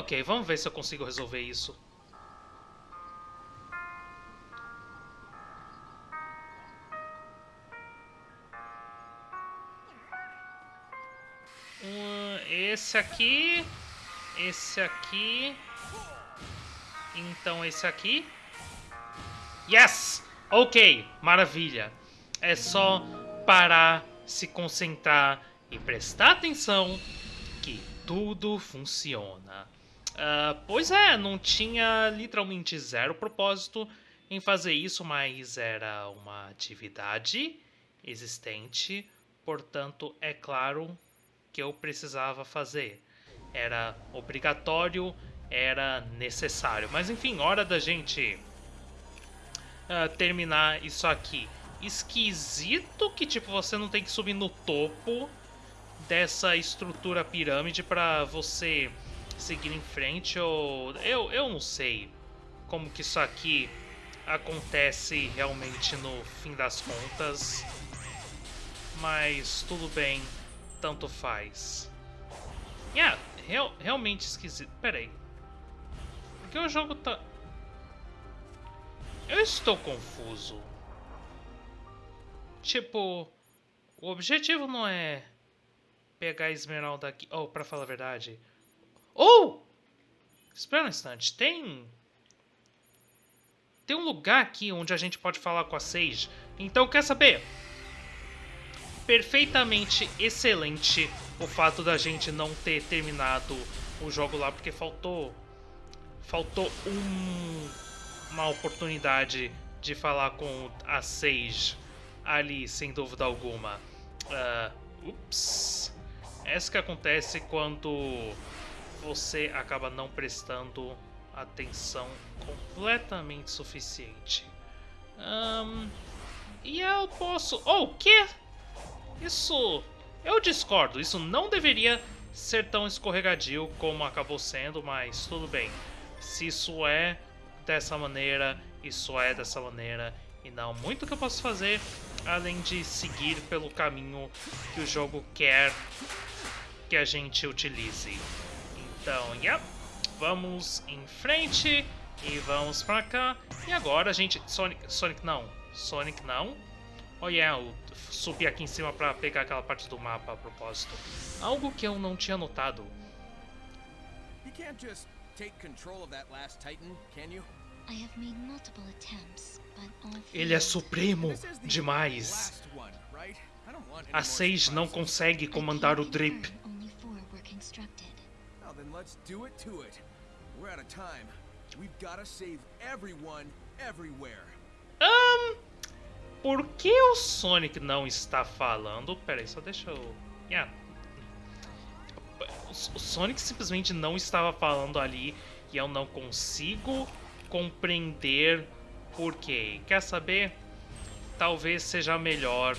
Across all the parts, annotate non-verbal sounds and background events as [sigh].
Ok, vamos ver se eu consigo resolver isso. Um, esse aqui. Esse aqui. Então esse aqui. Yes! Ok, maravilha. É só parar, se concentrar e prestar atenção que tudo funciona. Uh, pois é, não tinha literalmente zero propósito em fazer isso, mas era uma atividade existente, portanto, é claro que eu precisava fazer. Era obrigatório, era necessário. Mas enfim, hora da gente uh, terminar isso aqui. Esquisito que tipo você não tem que subir no topo dessa estrutura pirâmide para você seguir em frente ou eu eu não sei como que isso aqui acontece realmente no fim das contas. Mas tudo bem, tanto faz. Yeah, real, realmente esquisito. Pera aí. Por que o jogo tá... Eu estou confuso. Tipo, o objetivo não é pegar a esmeralda aqui... Oh, pra falar a verdade... Oh! Espera um instante, tem... Tem um lugar aqui onde a gente pode falar com a Sage. Então, quer saber? Perfeitamente excelente o fato da gente não ter terminado o jogo lá, porque faltou... Faltou um, uma oportunidade de falar com a Sage ali, sem dúvida alguma. Uh, ups. Essa que acontece quando você acaba não prestando atenção completamente suficiente. Um, e eu posso... Oh, o quê? Isso... Eu discordo, isso não deveria ser tão escorregadio como acabou sendo, mas tudo bem. Se isso é dessa maneira, isso é dessa maneira, e não muito que eu posso fazer além de seguir pelo caminho que o jogo quer que a gente utilize. Então, yep, vamos em frente e vamos pra cá. E agora a gente... Sonic, Sonic não, Sonic não. Oh yeah, eu subi aqui em cima pra pegar aquela parte do mapa a propósito. Algo que eu não tinha notado. You can't just take control of that last Titan, can you? Ele é supremo demais. A Sage não consegue comandar o Drip. Um, por que o Sonic não está falando? Peraí, só deixa eu... Yeah. O Sonic simplesmente não estava falando ali e eu não consigo compreender por quê. Quer saber? Talvez seja melhor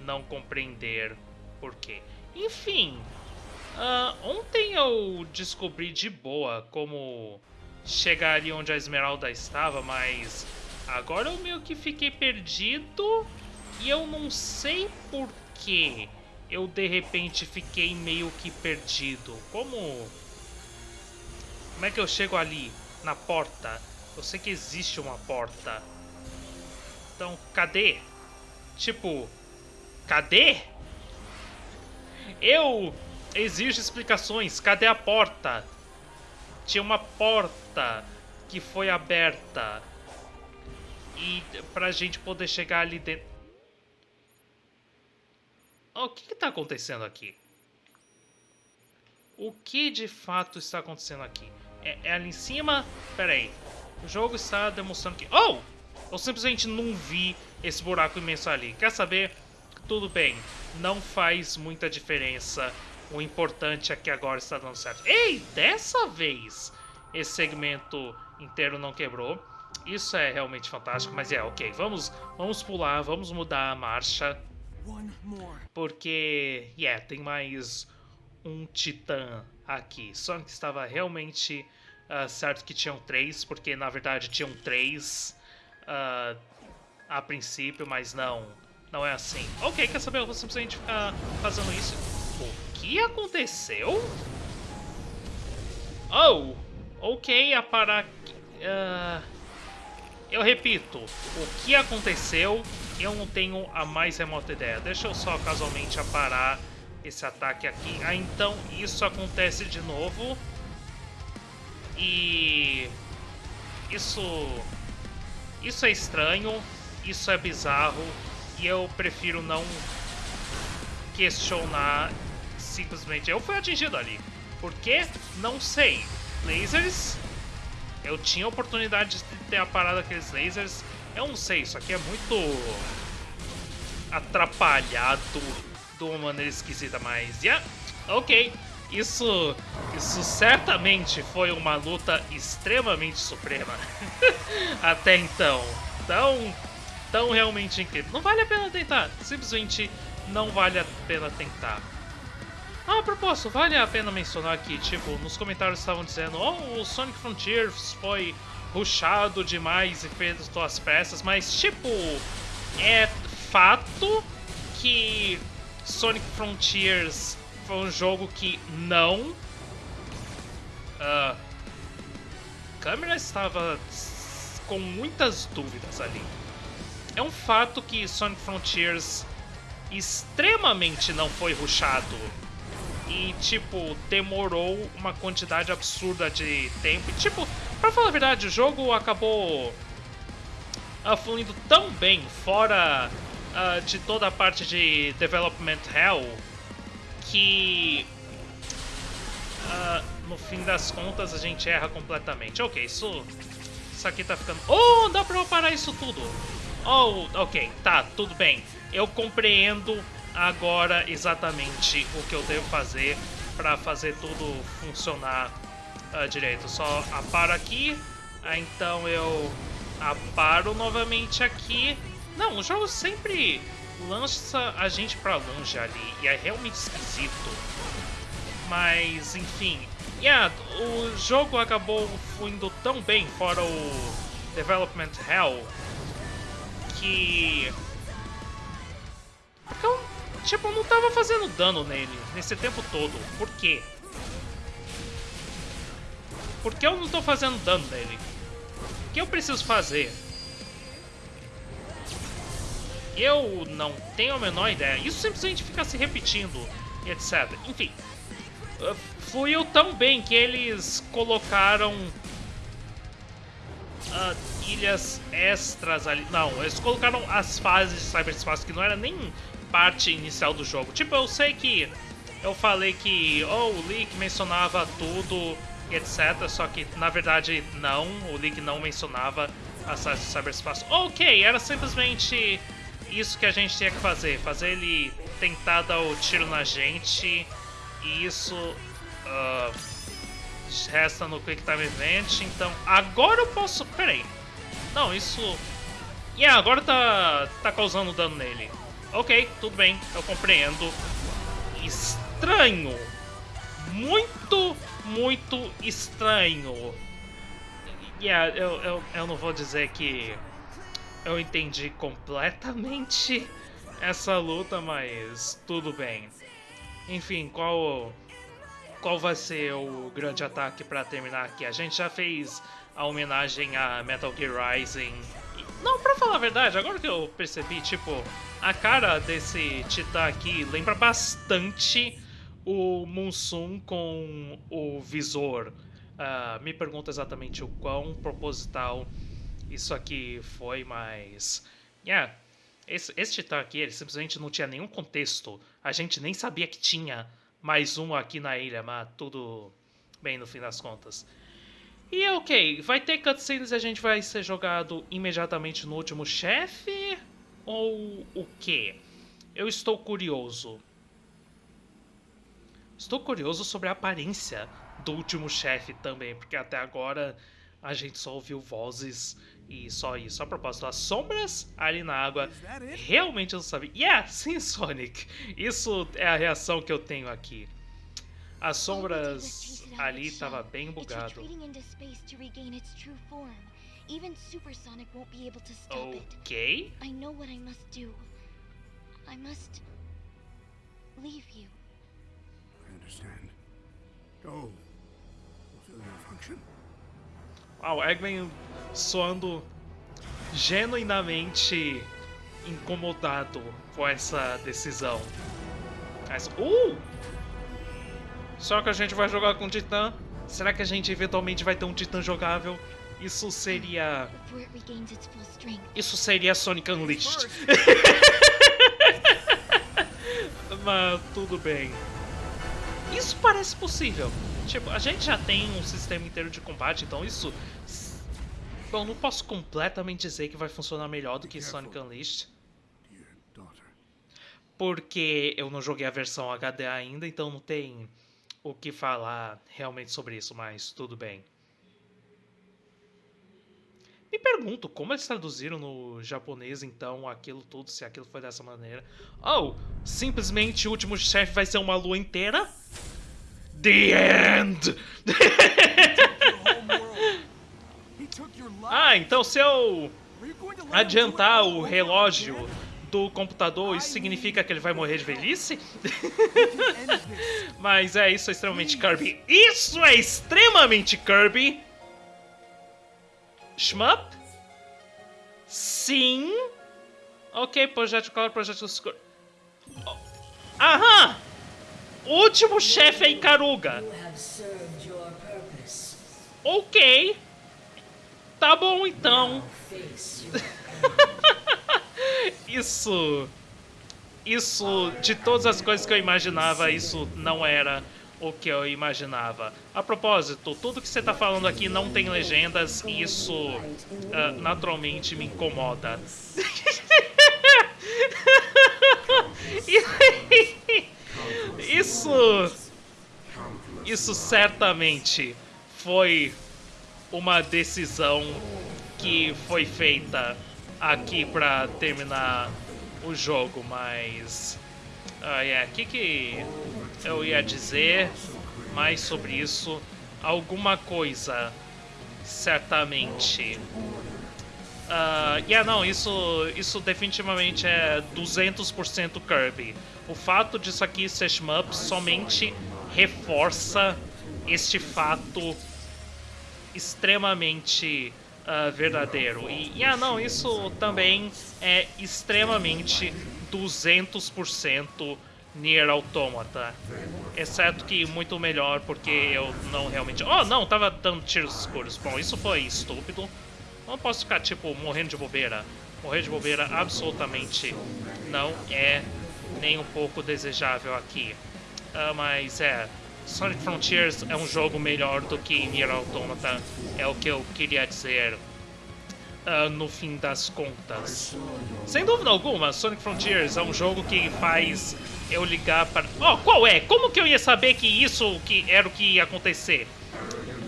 não compreender por quê. Enfim, uh, ontem eu descobri de boa como chegar ali onde a Esmeralda estava, mas agora eu meio que fiquei perdido e eu não sei por que eu de repente fiquei meio que perdido. Como... Como é que eu chego ali, na porta? Eu sei que existe uma porta. Então, cadê? Tipo, cadê? Eu exijo explicações. Cadê a porta? Tinha uma porta que foi aberta. E pra gente poder chegar ali dentro... O que está acontecendo aqui? O que de fato está acontecendo aqui? É, é ali em cima? Pera aí. O jogo está demonstrando que... Oh! Eu simplesmente não vi esse buraco imenso ali. Quer saber? Tudo bem. Não faz muita diferença. O importante é que agora está dando certo. Ei! Dessa vez esse segmento inteiro não quebrou. Isso é realmente fantástico, mas é, ok. Vamos, vamos pular, vamos mudar a marcha. Porque, yeah, tem mais um titã aqui. Sonic estava realmente Uh, certo que tinham três, porque na verdade tinham três uh, a princípio, mas não, não é assim. Ok, quer saber? Eu vou simplesmente ficar fazendo isso. Que aconteceu? Oh! Ok, a parar... Uh, eu repito, o que aconteceu, eu não tenho a mais remota ideia. Deixa eu só casualmente aparar esse ataque aqui. Ah, então isso acontece de novo. E... Isso... Isso é estranho, isso é bizarro, e eu prefiro não questionar simplesmente. Eu fui atingido ali. Por quê? Não sei. Lasers? Eu tinha a oportunidade de ter aparado aqueles lasers. Eu não sei, isso aqui é muito atrapalhado de uma maneira esquisita, mas... Yeah, ok. Isso, isso certamente foi uma luta extremamente suprema. [laughs] Até então. Tão, tão realmente incrível. Não vale a pena tentar. Simplesmente não vale a pena tentar. Ah, a propósito, vale a pena mencionar aqui, tipo, nos comentários estavam dizendo Oh, o Sonic Frontiers foi rushado demais e fez suas peças, mas, tipo, é fato que Sonic Frontiers foi um jogo que não... Uh, a câmera estava com muitas dúvidas ali. É um fato que Sonic Frontiers extremamente não foi rushado e, tipo, demorou uma quantidade absurda de tempo. E, tipo, pra falar a verdade, o jogo acabou uh, fluindo tão bem fora uh, de toda a parte de development hell que uh, no fim das contas a gente erra completamente. Ok, isso, isso aqui tá ficando... Oh, dá pra eu parar isso tudo! Oh, ok, tá, tudo bem. Eu compreendo agora exatamente o que eu devo fazer para fazer tudo funcionar uh, direito. Só aparo aqui, uh, então eu aparo novamente aqui. Não, o jogo sempre lança a gente para longe ali e é realmente esquisito. Mas, enfim, yeah, o jogo acabou fluindo tão bem fora o Development Hell que... Porque eu Tipo, não tava fazendo dano nele nesse tempo todo. Por quê? Por que eu não tô fazendo dano nele? O que eu preciso fazer? Eu não tenho a menor ideia. Isso simplesmente fica se repetindo, etc. Enfim, uh, fluiu tão bem que eles colocaram uh, ilhas extras ali. Não, eles colocaram as fases de cyberspace, que não era nem parte inicial do jogo. Tipo, eu sei que eu falei que oh, o Leak mencionava tudo e etc, só que na verdade não, o Leak não mencionava a cyberspace. Ok, era simplesmente isso que a gente tinha que fazer, fazer ele tentar dar o tiro na gente e isso uh, resta no Quick Time Event, então agora eu posso... Peraí, não, isso... Yeah, agora tá, tá causando dano nele. Ok, tudo bem, eu compreendo. Estranho. Muito, muito estranho. Yeah, eu, eu, eu não vou dizer que eu entendi completamente [laughs] essa luta, mas tudo bem. Enfim, qual qual vai ser o grande ataque para terminar aqui? A gente já fez a homenagem a Metal Gear Rising. Não, pra falar a verdade, agora que eu percebi, tipo, a cara desse Titã aqui lembra bastante o Munsum com o visor. Uh, me pergunta exatamente o quão proposital isso aqui foi, mas... Yeah, esse, esse Titã aqui, ele simplesmente não tinha nenhum contexto. A gente nem sabia que tinha mais um aqui na ilha, mas tudo bem no fim das contas. E ok, vai ter cutscenes e a gente vai ser jogado imediatamente no último chefe? Ou o quê? Eu estou curioso. Estou curioso sobre a aparência do último chefe também, porque até agora a gente só ouviu vozes e só isso. A propósito, as sombras ali na água, realmente eu não sabia. Yeah, sim, Sonic. Isso é a reação que eu tenho aqui. As sombras ali tava bem bugado. Even Supersonic won't be able to stop okay. it. Okay. I know what I must do. I must leave you. I understand. Go. Fulfill your function. Ah, o Eggman soando genuinamente incomodado com essa decisão. Mas, uh! Só que a gente vai jogar com o Titã. Será que a gente eventualmente vai ter um Titã jogável? Isso seria. Isso seria Sonic Unleashed. [laughs] Mas tudo bem. Isso parece possível. Tipo, a gente já tem um sistema inteiro de combate, então isso. Bom, não posso completamente dizer que vai funcionar melhor do que Sonic Unleashed. Porque eu não joguei a versão HD ainda, então não tem o que falar realmente sobre isso, mas tudo bem. Me pergunto como eles traduziram no japonês então aquilo tudo, se aquilo foi dessa maneira. Oh, simplesmente o último chefe vai ser uma lua inteira? The End! [laughs] ah, então se eu adiantar o relógio do computador, isso significa que ele vai morrer de velhice? [laughs] Mas é, isso é extremamente Kirby. Isso é extremamente Kirby! Shmup? Sim. Ok, projeto claro, projeto escuro. Oh. Aham! Último chefe é Ikaruga. Ok. Tá bom então. Isso. Isso, de todas as coisas que eu imaginava, isso não era o que eu imaginava. A propósito, tudo que você está falando aqui não tem legendas e isso uh, naturalmente me incomoda. [laughs] isso. Isso certamente foi uma decisão que foi feita aqui para terminar o jogo, mas. Ah, é, o que, que eu ia dizer mais sobre isso? Alguma coisa, certamente. Uh, yeah, não, isso, isso definitivamente é 200% Kirby. O fato disso aqui ser shmup somente reforça este fato extremamente uh, verdadeiro. E, yeah, não, isso também é extremamente 200% Nier Automata. Exceto que muito melhor, porque eu não realmente... Oh, não, tava dando tiros escuros. Bom, isso foi estúpido. Não posso ficar, tipo, morrendo de bobeira. Morrer de bobeira absolutamente não é nem um pouco desejável aqui. Uh, mas é... Sonic Frontiers é um jogo melhor do que Nier Automata. É o que eu queria dizer uh, no fim das contas. Sem dúvida alguma, Sonic Frontiers é um jogo que faz eu ligar para... Oh, qual é? Como que eu ia saber que isso que era o que ia acontecer?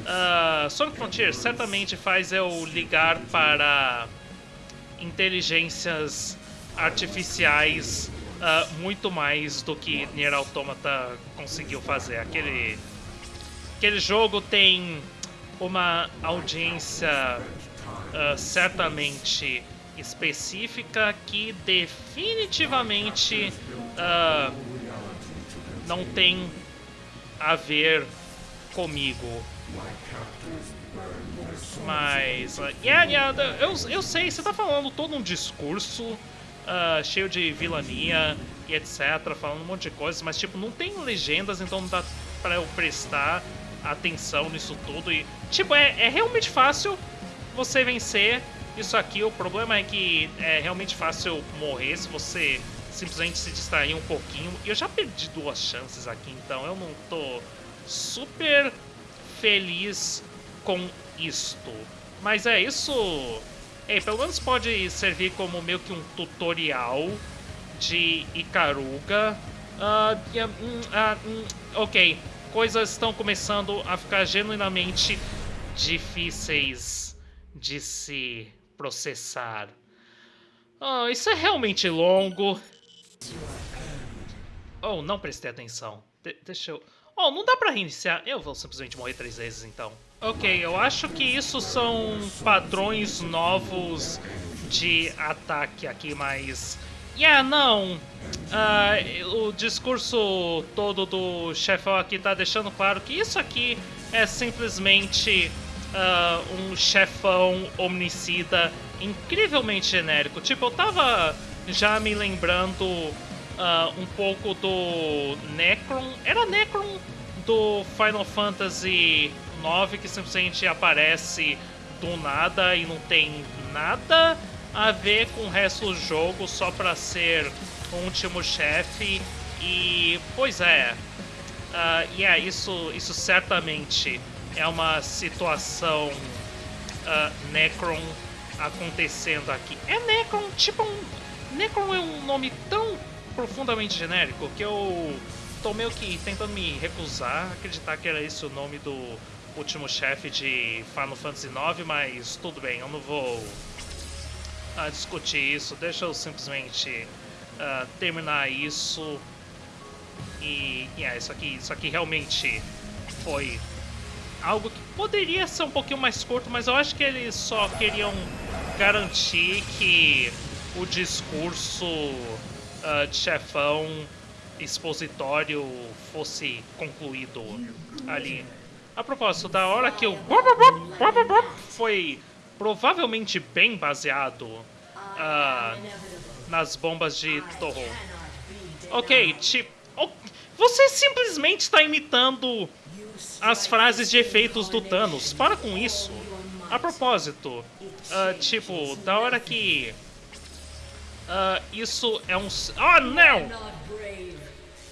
Uh, Sonic Frontiers certamente faz eu ligar para inteligências artificiais uh, muito mais do que Nier Automata conseguiu fazer. Aquele, aquele jogo tem uma audiência uh, certamente específica que definitivamente uh, não tem a ver comigo. Mas, uh, yeah, yeah, eu, eu sei, você tá falando todo um discurso uh, cheio de vilania e etc, falando um monte de coisas, mas tipo, não tem legendas, então não dá pra eu prestar atenção nisso tudo. E, tipo, é, é realmente fácil você vencer isso aqui. O problema é que é realmente fácil morrer se você simplesmente se distrair um pouquinho. Eu já perdi duas chances aqui, então eu não tô super feliz com isto. Mas é isso. É, pelo menos pode servir como meio que um tutorial de yeah, uh, uh, ok, coisas estão começando a ficar genuinamente difíceis de se processar. Oh, isso é realmente longo. Oh, não prestei atenção. De deixa eu... Oh, não dá pra reiniciar. Eu vou simplesmente morrer três vezes, então. Ok, eu acho que isso são padrões novos de ataque aqui, mas... Yeah, não. Uh, o discurso todo do chefão aqui tá deixando claro que isso aqui é simplesmente uh, um chefão omnicida incrivelmente genérico. Tipo, eu tava já me lembrando uh, um pouco do Necron. Era Necron do Final Fantasy IX que simplesmente aparece do nada e não tem nada a ver com o resto do jogo só para ser o último chefe. E, pois é, uh, yeah, isso, isso certamente é uma situação uh, Necron acontecendo aqui. É Necron, tipo um... Necron é um nome tão profundamente genérico que eu tô meio que tentando me recusar a acreditar que era esse o nome do último chefe de Final Fantasy IX, mas tudo bem, eu não vou uh, discutir isso, deixa eu simplesmente uh, terminar isso e yeah, isso aqui, isso aqui realmente foi algo que poderia ser um pouquinho mais curto, mas eu acho que eles só queriam garantir que o discurso uh, de chefão expositório fosse concluído ali. A propósito, da hora que o foi provavelmente bem baseado uh, nas bombas de Toho. Ok, tipo... Você simplesmente está imitando as frases de efeitos do Thanos. Para com isso. A propósito, uh, tipo, da hora que... Uh, isso é um... Ah, oh, não!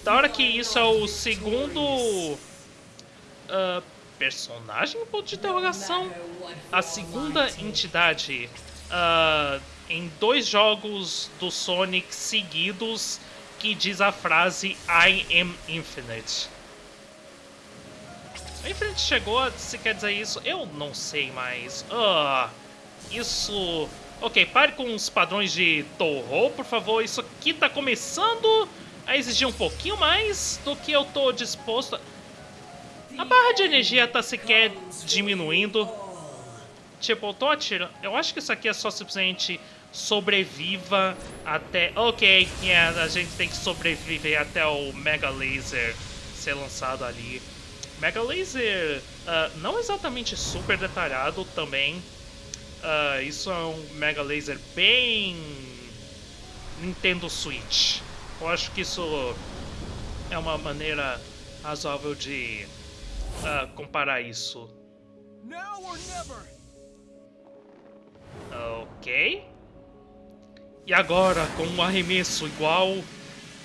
Da hora que isso é o segundo... Uh, personagem? Ponto de interrogação. A segunda entidade uh, em dois jogos do Sonic seguidos que diz a frase I am infinite. A Infinite chegou, se quer dizer isso, eu não sei mais. Uh, isso... Ok, pare com os padrões de Toho, por favor. Isso aqui tá começando a exigir um pouquinho mais do que eu tô disposto a... A barra de energia tá sequer diminuindo. Tipo, eu tô atirando... Eu acho que isso aqui é só simplesmente sobreviva até... Ok, yeah, a gente tem que sobreviver até o Mega Laser ser lançado ali. Mega Laser uh, não exatamente super detalhado também. Uh, isso é um Mega Laser bem Nintendo Switch. Eu acho que isso é uma maneira razoável de uh, comparar isso. Ok. E agora, com um arremesso igual...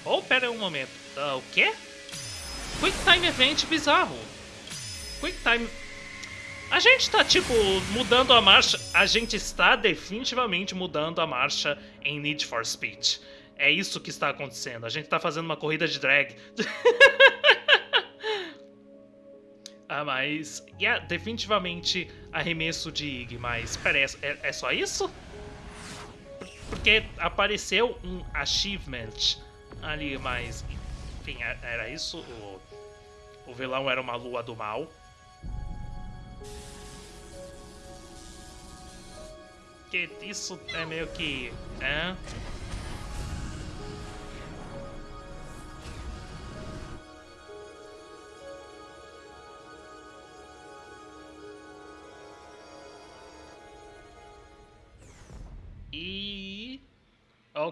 Oh, pera aí um momento. Uh, o quê? Quick Time Event bizarro. Quick Time... A gente tá, tipo, mudando a marcha... A gente está definitivamente mudando a marcha em Need for Speed. É isso que está acontecendo. A gente tá fazendo uma corrida de drag. [laughs] ah, mas... Yeah, definitivamente arremesso de Ig, mas... Pera, é, é só isso? Porque apareceu um achievement ali, mas... Enfim, é, era isso? O, o vilão era uma lua do mal. Isso é meio que... É...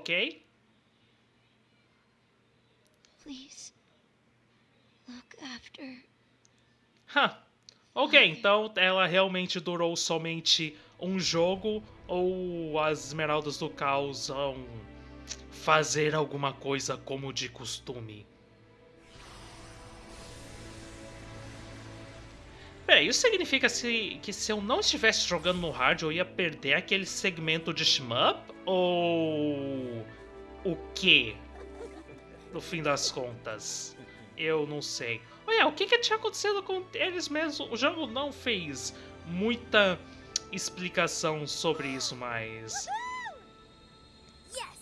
Ok. Please. Look after. Huh. Ok, então ela realmente durou somente um jogo ou as Esmeraldas do Caos vão fazer alguma coisa como de costume? Peraí, isso significa se, que se eu não estivesse jogando no hard eu ia perder aquele segmento de shmup? Ou... o quê? No fim das contas, eu não sei. Olha, o que, que tinha acontecido com eles mesmo? O jogo não fez muita explicação sobre isso, mas...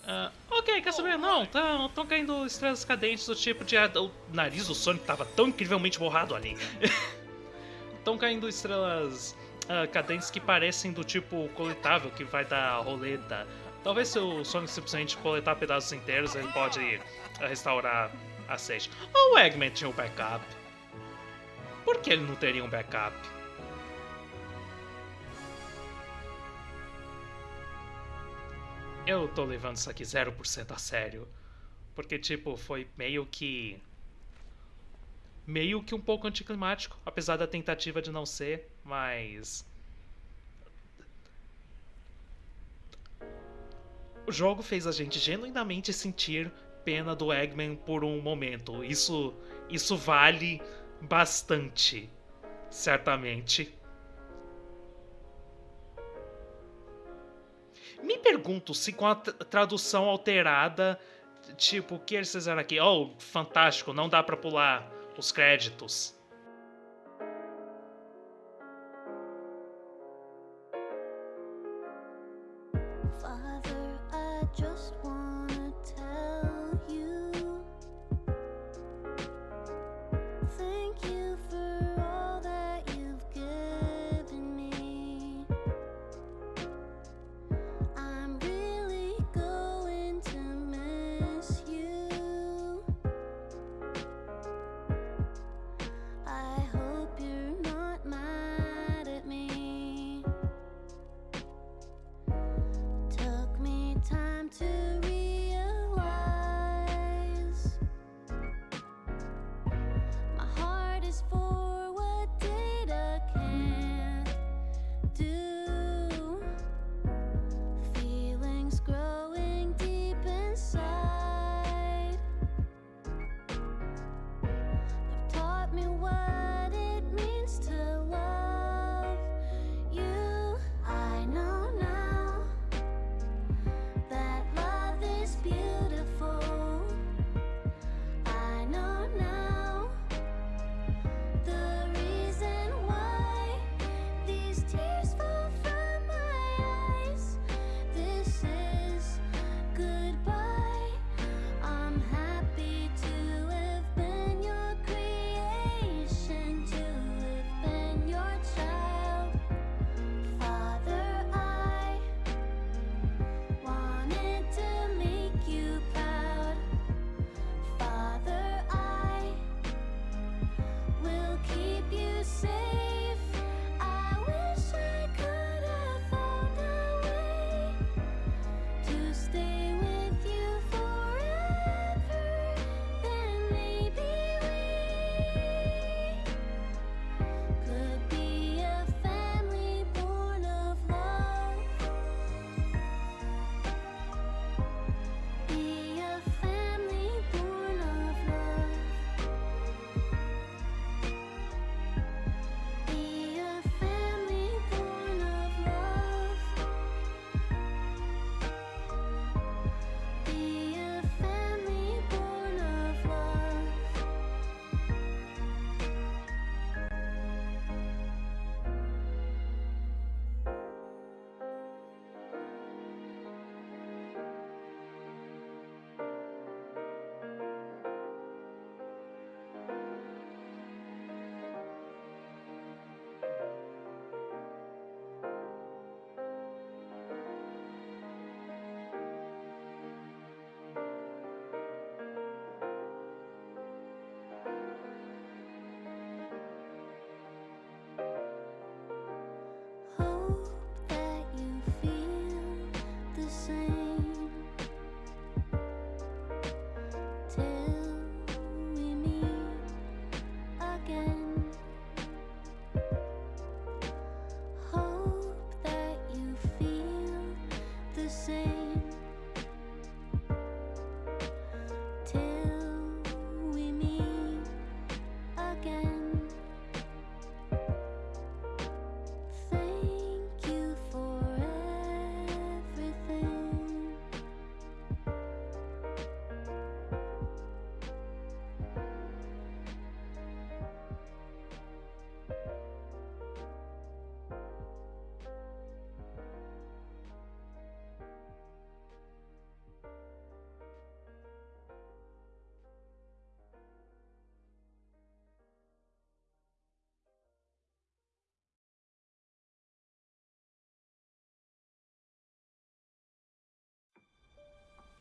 Uh, ok, quer saber? Não, estão tá, caindo estrelas cadentes do tipo de... O nariz do Sonic tava tão incrivelmente borrado ali. [laughs] Estão caindo estrelas uh, cadentes que parecem do tipo coletável que vai dar roleta. Talvez se o Sonic simplesmente coletar pedaços inteiros, ele pode eh, restaurar a Sage. O Eggman tinha um backup. Por que ele não teria um backup? Eu tô levando isso aqui 0% a sério. Porque, tipo, foi meio que... Meio que um pouco anticlimático, apesar da tentativa de não ser, mas... O jogo fez a gente genuinamente sentir pena do Eggman por um momento. Isso, isso vale bastante, certamente. Me pergunto se com a tradução alterada, tipo, o que eles fizeram aqui? Oh, fantástico, não dá para pular os créditos.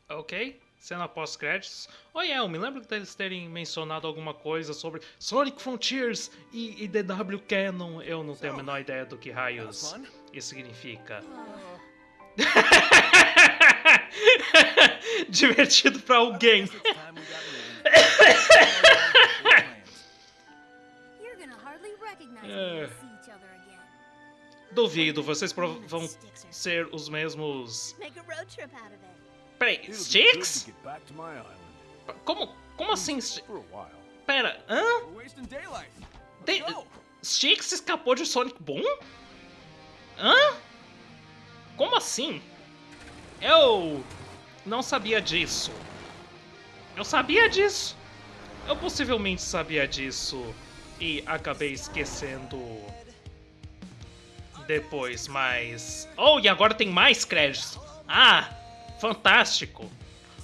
Ok, cena pós-créditos. Oh yeah, eu me lembro deles terem mencionado alguma coisa sobre Sonic Frontiers e, e DW Canon. Eu não tenho a menor ideia do que raios isso significa. [laughs] Divertido pra alguém. [laughs] É. Duvido, vocês vão ser os mesmos. Peraí, Sticks? Como, como assim? Pera, hã? De Sticks escapou de Sonic Boom? Hã? Como assim? Eu não sabia disso. Eu sabia disso. Eu possivelmente sabia disso e acabei esquecendo depois, mas... Oh, e agora tem mais créditos. Ah, fantástico.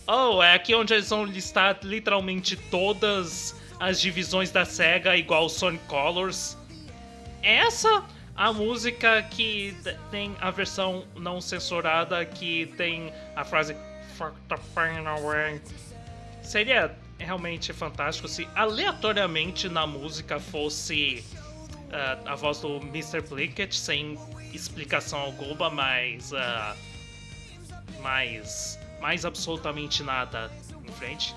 Oh, é aqui onde eles vão listar literalmente todas as divisões da SEGA igual Sonic Colors. Essa a música que tem a versão não censurada que tem a frase Fuck the away. Seria realmente fantástico se aleatoriamente na música fosse uh, a voz do Mr. Blinkett sem explicação alguma, mas. Uh, mais. mais absolutamente nada em frente.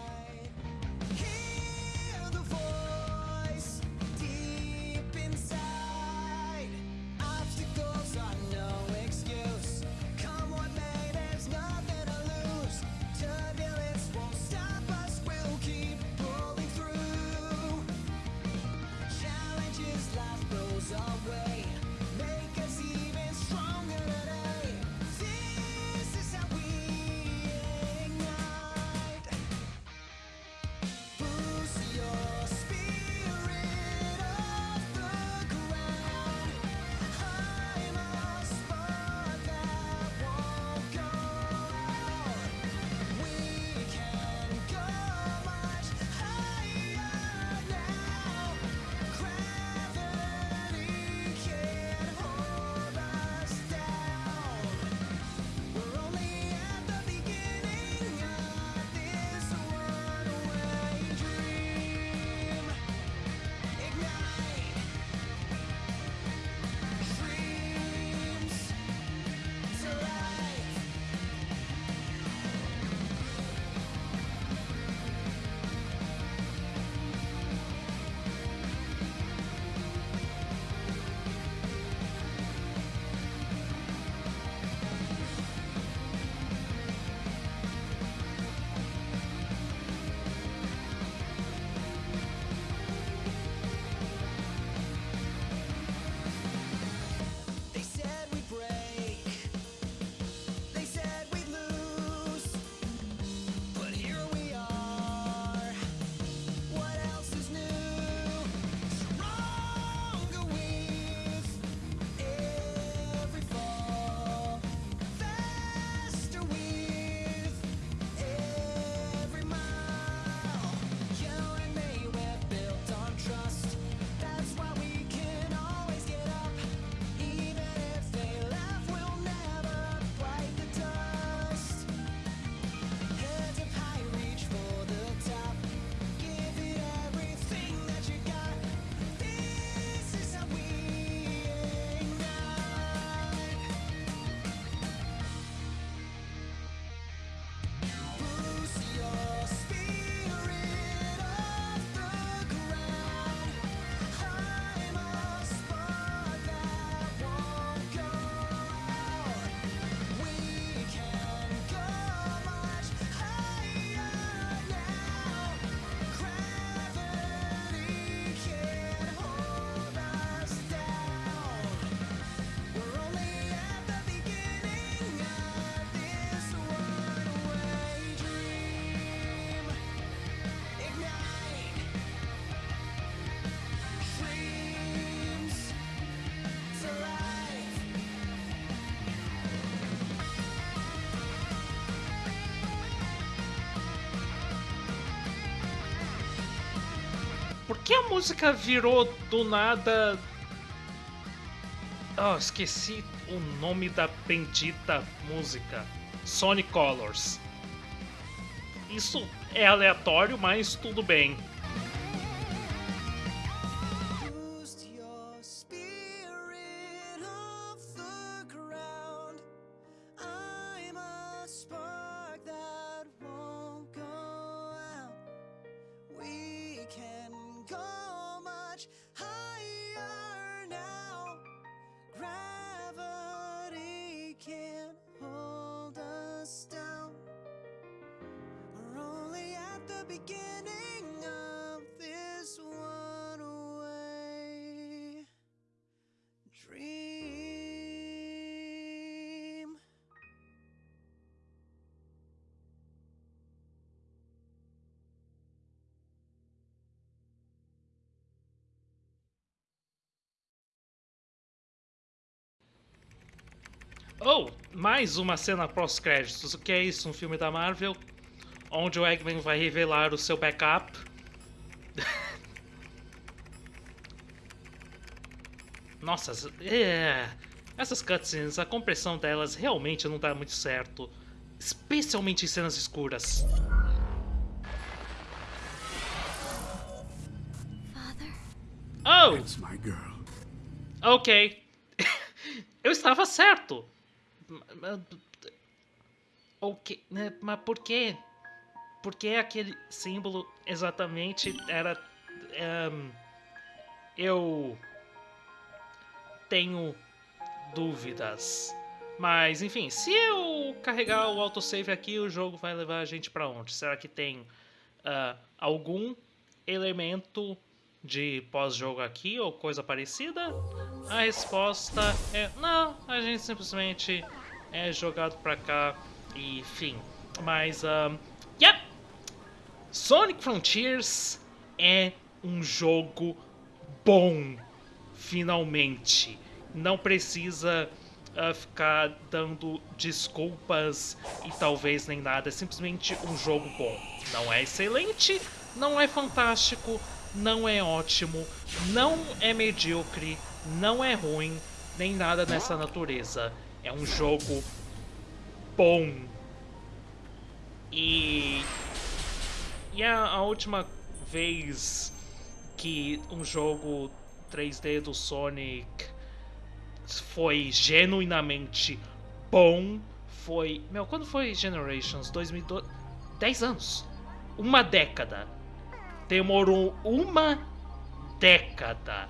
Que a música virou do nada. Oh, esqueci o nome da bendita música. Sonic Colors. Isso é aleatório, mas tudo bem. Oh, mais uma cena pós-créditos. O que é isso? Um filme da Marvel? Onde o Eggman vai revelar o seu backup? [laughs] Nossa, é... essas cutscenes, a compressão delas realmente não dá muito certo. Especialmente em cenas escuras. Father? Oh! Ok. [laughs] Eu estava certo. Ok, né, mas por quê? Por que aquele símbolo exatamente era. ehm, eu. tenho dúvidas. Mas enfim, se eu carregar o autosave aqui, o jogo vai levar a gente pra onde? Será que tem ah, algum elemento de pós-jogo aqui ou coisa parecida? A resposta é não, a gente simplesmente é jogado pra cá e fim. Mas, um, yep! Sonic Frontiers é um jogo bom, finalmente. Não precisa ah, ficar dando desculpas e talvez nem nada. É simplesmente um jogo bom. Não é excelente, não é fantástico, não é ótimo, não é medíocre, não é ruim, nem nada nessa natureza. É um jogo bom. E. E a, a última vez que um jogo 3D do Sonic foi genuinamente bom foi. Meu, quando foi Generations? 2012? 10 anos. Uma década. Demorou uma década